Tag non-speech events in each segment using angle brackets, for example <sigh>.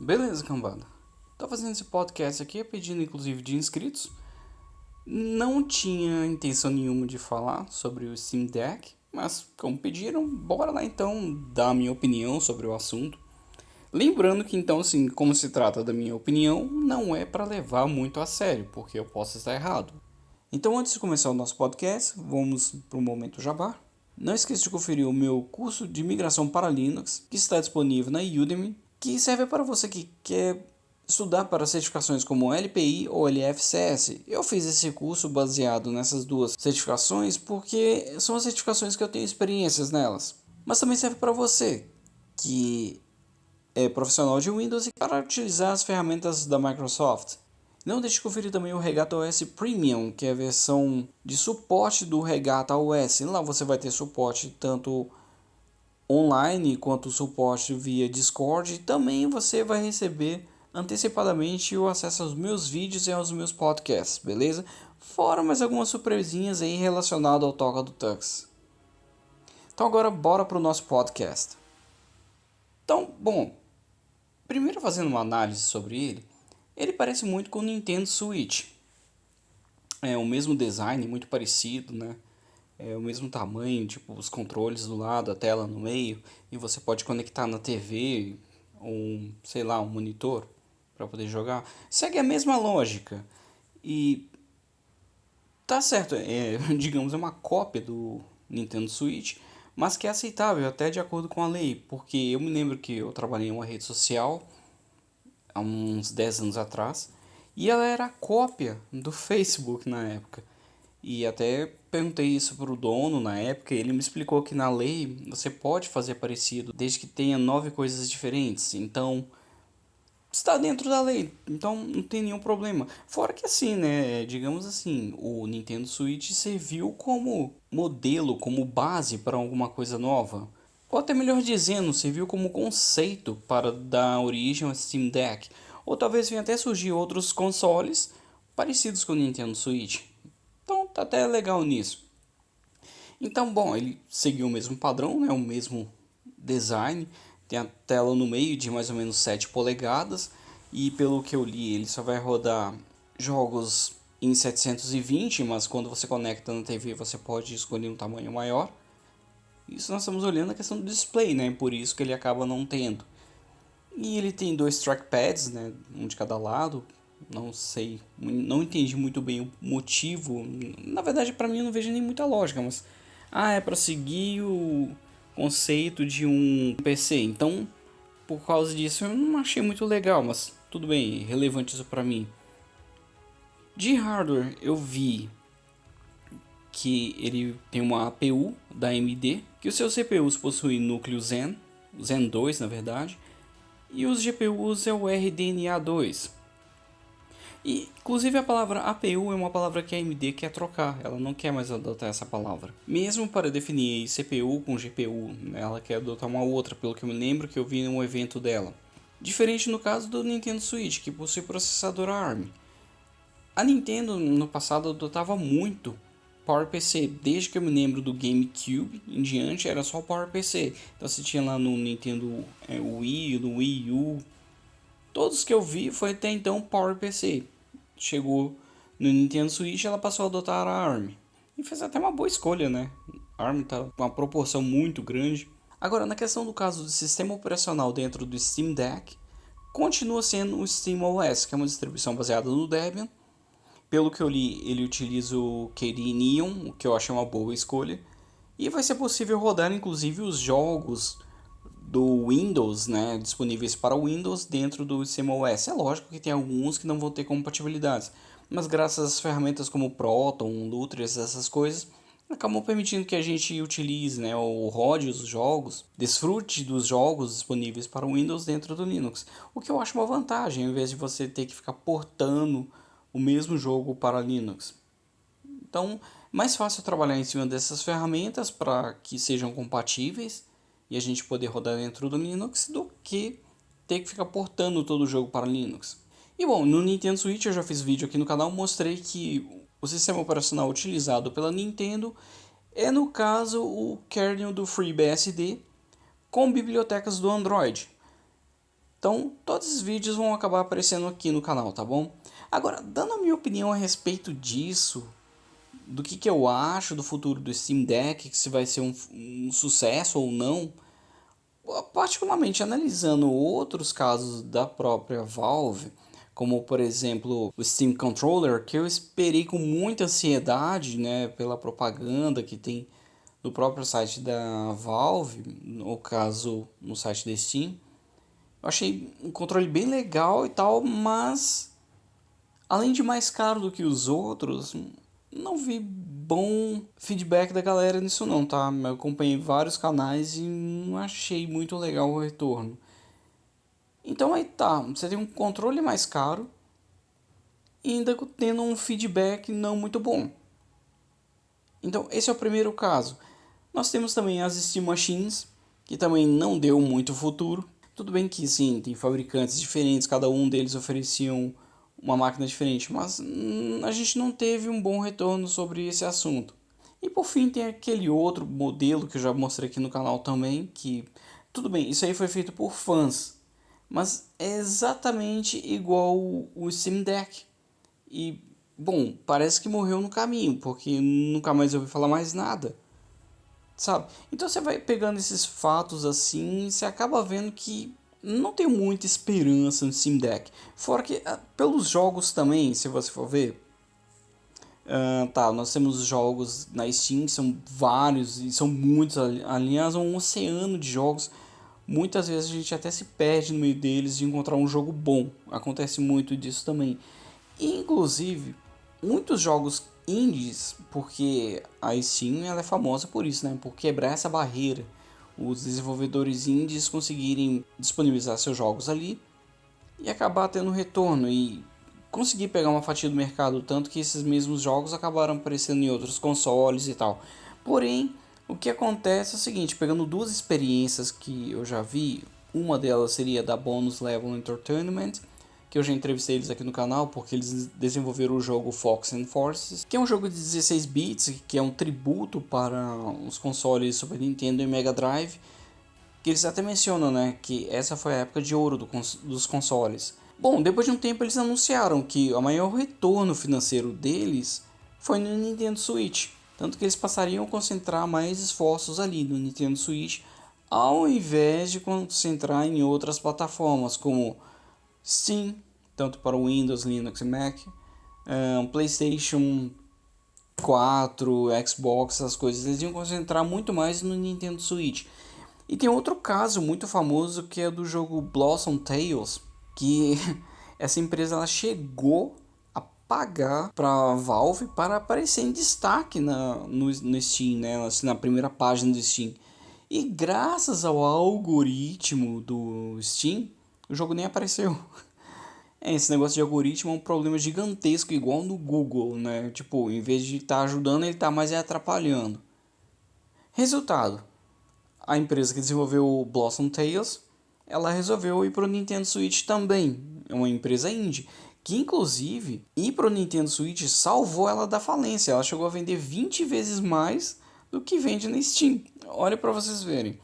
Beleza, cambada. Tô fazendo esse podcast aqui pedindo inclusive de inscritos. Não tinha intenção nenhuma de falar sobre o Steam Deck, mas como pediram, bora lá então dar a minha opinião sobre o assunto. Lembrando que então assim, como se trata da minha opinião, não é para levar muito a sério, porque eu posso estar errado. Então antes de começar o nosso podcast, vamos para o momento jabá. Não esqueça de conferir o meu curso de migração para Linux, que está disponível na Udemy que serve para você que quer estudar para certificações como LPI ou LFCS. Eu fiz esse curso baseado nessas duas certificações porque são as certificações que eu tenho experiências nelas. Mas também serve para você que é profissional de Windows e para utilizar as ferramentas da Microsoft. Não deixe de conferir também o Regata OS Premium, que é a versão de suporte do Regata OS. Lá você vai ter suporte tanto online quanto suporte via Discord. Também você vai receber antecipadamente o acesso aos meus vídeos e aos meus podcasts, beleza? Fora mais algumas surpresinhas aí relacionadas ao Toca do Tux. Então agora bora para o nosso podcast. Então, bom, primeiro fazendo uma análise sobre ele, ele parece muito com o Nintendo Switch. É o mesmo design, muito parecido, né? É o mesmo tamanho, tipo os controles do lado, a tela no meio, e você pode conectar na TV um, sei lá, um monitor para poder jogar. Segue a mesma lógica. E tá certo, é, <laughs> digamos, é uma cópia do Nintendo Switch, mas que é aceitável até de acordo com a lei, porque eu me lembro que eu trabalhei em uma rede social há uns 10 anos atrás, e ela era cópia do <laughs> Facebook na época. E até perguntei isso para o dono na época, e ele me explicou que na lei você pode fazer parecido desde que tenha nove coisas diferentes. Então está dentro da lei, então não tem nenhum problema. Fora que assim, né, digamos assim, o Nintendo Switch serviu como modelo, como base para alguma coisa nova. Ou até melhor dizendo, serviu como conceito para dar origem ao Steam Deck. Ou talvez venha até surgir outros consoles parecidos com o Nintendo Switch. Tá até legal nisso. Então, bom, ele seguiu o mesmo padrão, né, o mesmo design. Tem a tela no meio de mais ou menos 7 polegadas. E pelo que eu li, ele só vai rodar jogos em 720, mas quando você conecta na TV você pode escolher um tamanho maior. Isso nós estamos olhando a questão do display, né? Por isso que ele acaba não tendo. E ele tem dois trackpads, né? Um de cada lado, não sei, não entendi muito bem o motivo. Na verdade, para mim, eu não vejo nem muita lógica, mas ah, é para seguir o conceito de um PC. Então, por causa disso, eu não achei muito legal, mas tudo bem, relevante isso para mim. De hardware, eu vi que ele tem uma APU da AMD, que os seus CPUs possuem núcleo Zen, Zen 2 na verdade, e os GPUs é o RDNA2. E, inclusive, a palavra APU é uma palavra que a AMD quer trocar, ela não quer mais adotar essa palavra. Mesmo para definir CPU com GPU, ela quer adotar uma outra, pelo que eu me lembro que eu vi em um evento dela. Diferente no caso do Nintendo Switch, que possui processador ARM. A Nintendo no passado adotava muito PowerPC, desde que eu me lembro do GameCube em diante era só PowerPC. Então você tinha lá no Nintendo é, Wii, no Wii U, Todos que eu vi foi até então PowerPC. Chegou no Nintendo Switch, ela passou a adotar a ARM. E fez até uma boa escolha, né? A ARM tá com uma proporção muito grande. Agora, na questão do caso do sistema operacional dentro do Steam Deck, continua sendo o SteamOS, que é uma distribuição baseada no Debian. Pelo que eu li, ele utiliza o KDE Neon, o que eu achei uma boa escolha. E vai ser possível rodar inclusive os jogos do Windows, né, disponíveis para Windows dentro do SteamOS. É lógico que tem alguns que não vão ter compatibilidades, mas graças às ferramentas como Proton, Lutris, essas coisas, acabam permitindo que a gente utilize, né, ou rode os jogos, desfrute dos jogos disponíveis para o Windows dentro do Linux. O que eu acho uma vantagem, ao invés de você ter que ficar portando o mesmo jogo para Linux. Então, mais fácil trabalhar em cima dessas ferramentas para que sejam compatíveis e a gente poder rodar dentro do Linux do que ter que ficar portando todo o jogo para Linux. E bom, no Nintendo Switch eu já fiz vídeo aqui no canal, mostrei que o sistema operacional utilizado pela Nintendo é no caso o kernel do FreeBSD com bibliotecas do Android. Então, todos esses vídeos vão acabar aparecendo aqui no canal, tá bom? Agora, dando a minha opinião a respeito disso, do que, que eu acho do futuro do Steam Deck, se vai ser um, um sucesso ou não, particularmente analisando outros casos da própria Valve, como por exemplo o Steam Controller, que eu esperei com muita ansiedade, né, pela propaganda que tem no próprio site da Valve, no caso no site da Steam. Eu achei um controle bem legal e tal, mas além de mais caro do que os outros, não vi bom feedback da galera nisso não, tá? Eu acompanhei vários canais e não achei muito legal o retorno. Então aí tá, você tem um controle mais caro e ainda tendo um feedback não muito bom. Então esse é o primeiro caso. Nós temos também as Steam Machines, que também não deu muito futuro. Tudo bem que sim, tem fabricantes diferentes, cada um deles ofereciam uma máquina diferente, mas hum, a gente não teve um bom retorno sobre esse assunto. E por fim tem aquele outro modelo que eu já mostrei aqui no canal também, que tudo bem, isso aí foi feito por fãs, mas é exatamente igual o Steam Deck. E bom, parece que morreu no caminho, porque nunca mais ouvi falar mais nada. Sabe? Então você vai pegando esses fatos assim, e você acaba vendo que não tenho muita esperança no Steam Deck. Fora que, uh, pelos jogos também, se você for ver. Uh, tá, nós temos jogos na Steam, são vários e são muitos. Aliás, um oceano de jogos. Muitas vezes a gente até se perde no meio deles de encontrar um jogo bom. Acontece muito disso também. Inclusive, muitos jogos indies, porque a Steam ela é famosa por isso, né? Por quebrar essa barreira os desenvolvedores indies conseguirem disponibilizar seus jogos ali e acabar tendo retorno e conseguir pegar uma fatia do mercado, tanto que esses mesmos jogos acabaram aparecendo em outros consoles e tal. Porém, o que acontece é o seguinte, pegando duas experiências que eu já vi, uma delas seria da Bonus Level Entertainment, que eu já entrevistei eles aqui no canal, porque eles desenvolveram o jogo Fox and Forces, que é um jogo de 16 bits, que é um tributo para os consoles Super Nintendo e Mega Drive, que eles até mencionam, né, que essa foi a época de ouro do cons dos consoles. Bom, depois de um tempo eles anunciaram que o maior retorno financeiro deles foi no Nintendo Switch, tanto que eles passariam a concentrar mais esforços ali no Nintendo Switch, ao invés de concentrar em outras plataformas como Steam, tanto para Windows, Linux e Mac, um, PlayStation 4, Xbox, essas coisas, eles iam concentrar muito mais no Nintendo Switch. E tem outro caso muito famoso que é do jogo Blossom Tales, que <laughs> essa empresa ela chegou a pagar para Valve para aparecer em destaque na, no, no Steam, né? Assim, na primeira página do Steam. E graças ao algoritmo do Steam, o jogo nem apareceu. <laughs> É, esse negócio de algoritmo é um problema gigantesco, igual no Google, né? Tipo, em vez de estar tá ajudando, ele está mais atrapalhando. Resultado: a empresa que desenvolveu o Blossom Tales, ela resolveu ir para o Nintendo Switch também. É uma empresa indie. Que inclusive, ir para o Nintendo Switch salvou ela da falência. Ela chegou a vender 20 vezes mais do que vende na Steam. Olha para vocês verem.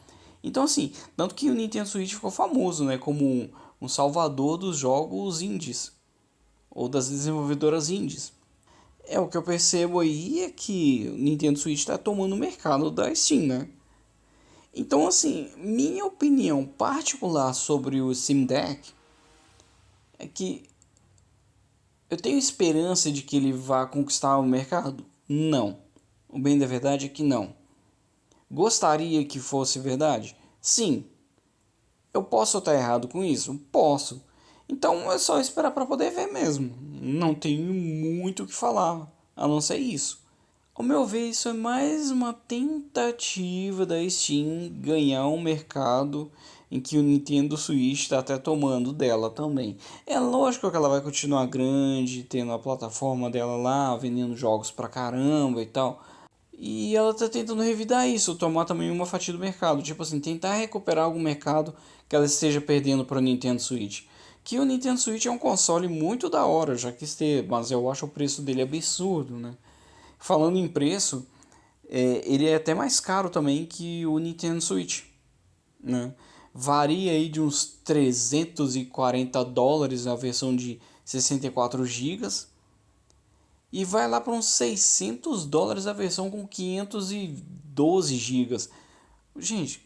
Então assim, tanto que o Nintendo Switch ficou famoso, né, como um, um salvador dos jogos indies ou das desenvolvedoras indies. É o que eu percebo aí é que o Nintendo Switch está tomando o mercado da Steam, né? Então assim, minha opinião particular sobre o Steam Deck é que eu tenho esperança de que ele vá conquistar o mercado? Não. O bem da verdade é que não. Gostaria que fosse verdade? Sim. Eu posso estar errado com isso? Posso. Então é só esperar para poder ver mesmo. Não tenho muito o que falar, a não ser isso. Ao meu ver, isso é mais uma tentativa da Steam ganhar um mercado em que o Nintendo Switch está até tomando dela também. É lógico que ela vai continuar grande, tendo a plataforma dela lá, vendendo jogos pra caramba e tal. E ela tá tentando revidar isso, tomar também uma fatia do mercado. Tipo assim, tentar recuperar algum mercado que ela esteja perdendo para o Nintendo Switch. Que o Nintendo Switch é um console muito da hora, já que ter, mas eu acho o preço dele absurdo, né? Falando em preço, é, ele é até mais caro também que o Nintendo Switch, né? varia aí de uns 340 dólares a versão de 64 GB e vai lá para uns 600 dólares a versão com 512 GB. Gente,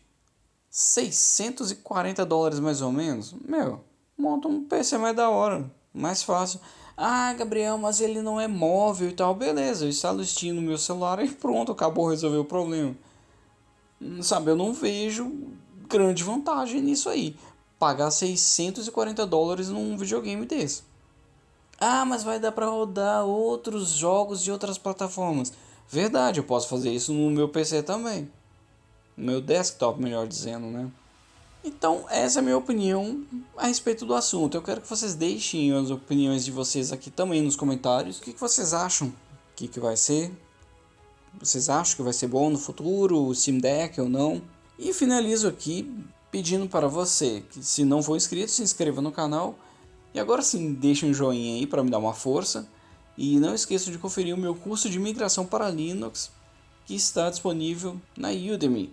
640 dólares mais ou menos, meu, monta um PC mais da hora, mais fácil. Ah, Gabriel, mas ele não é móvel e tal. Beleza, eu instalo Steam no meu celular <laughs> e pronto, acabou resolver o problema. Sabe, eu não vejo grande vantagem nisso aí. Pagar 640 dólares num videogame desse. Ah, mas vai dar para rodar outros jogos de outras plataformas. Verdade, eu posso fazer isso no meu PC também. No meu desktop, melhor dizendo, né? Então, essa é a minha opinião a respeito do assunto. Eu quero que vocês deixem as opiniões de vocês aqui também nos comentários. O que, que vocês acham? O que, que vai ser? Vocês acham que vai ser bom no futuro? O Steam Deck ou não? E finalizo aqui pedindo para você que, se não for inscrito, se inscreva no canal. E agora sim, deixe um joinha aí para me dar uma força. E não esqueça de conferir o meu curso de migração para Linux, que está disponível na Udemy.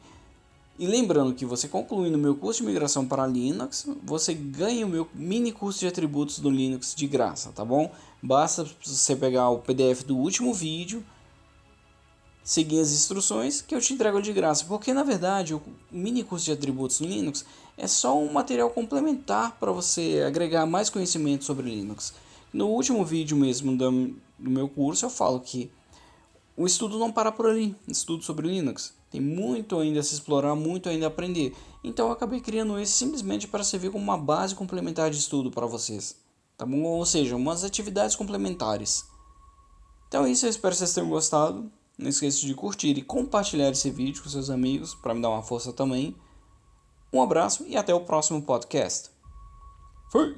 E lembrando que você concluindo o meu curso de migração para Linux, você ganha o meu mini curso de atributos do Linux de graça, tá bom? Basta você pegar o PDF do último vídeo seguir as instruções que eu te entrego de graça, porque na verdade o mini curso de atributos Linux é só um material complementar para você agregar mais conhecimento sobre Linux. No último vídeo mesmo do, do meu curso eu falo que o estudo não para por ali, estudo sobre Linux. Tem muito ainda a se explorar, muito ainda a aprender. Então eu acabei criando esse simplesmente para servir como uma base complementar de estudo para vocês. Tá bom? Ou seja, umas atividades complementares. Então é isso, eu espero que vocês tenham gostado. Não esqueça de curtir e compartilhar esse vídeo com seus amigos para me dar uma força também. Um abraço e até o próximo podcast. Fui!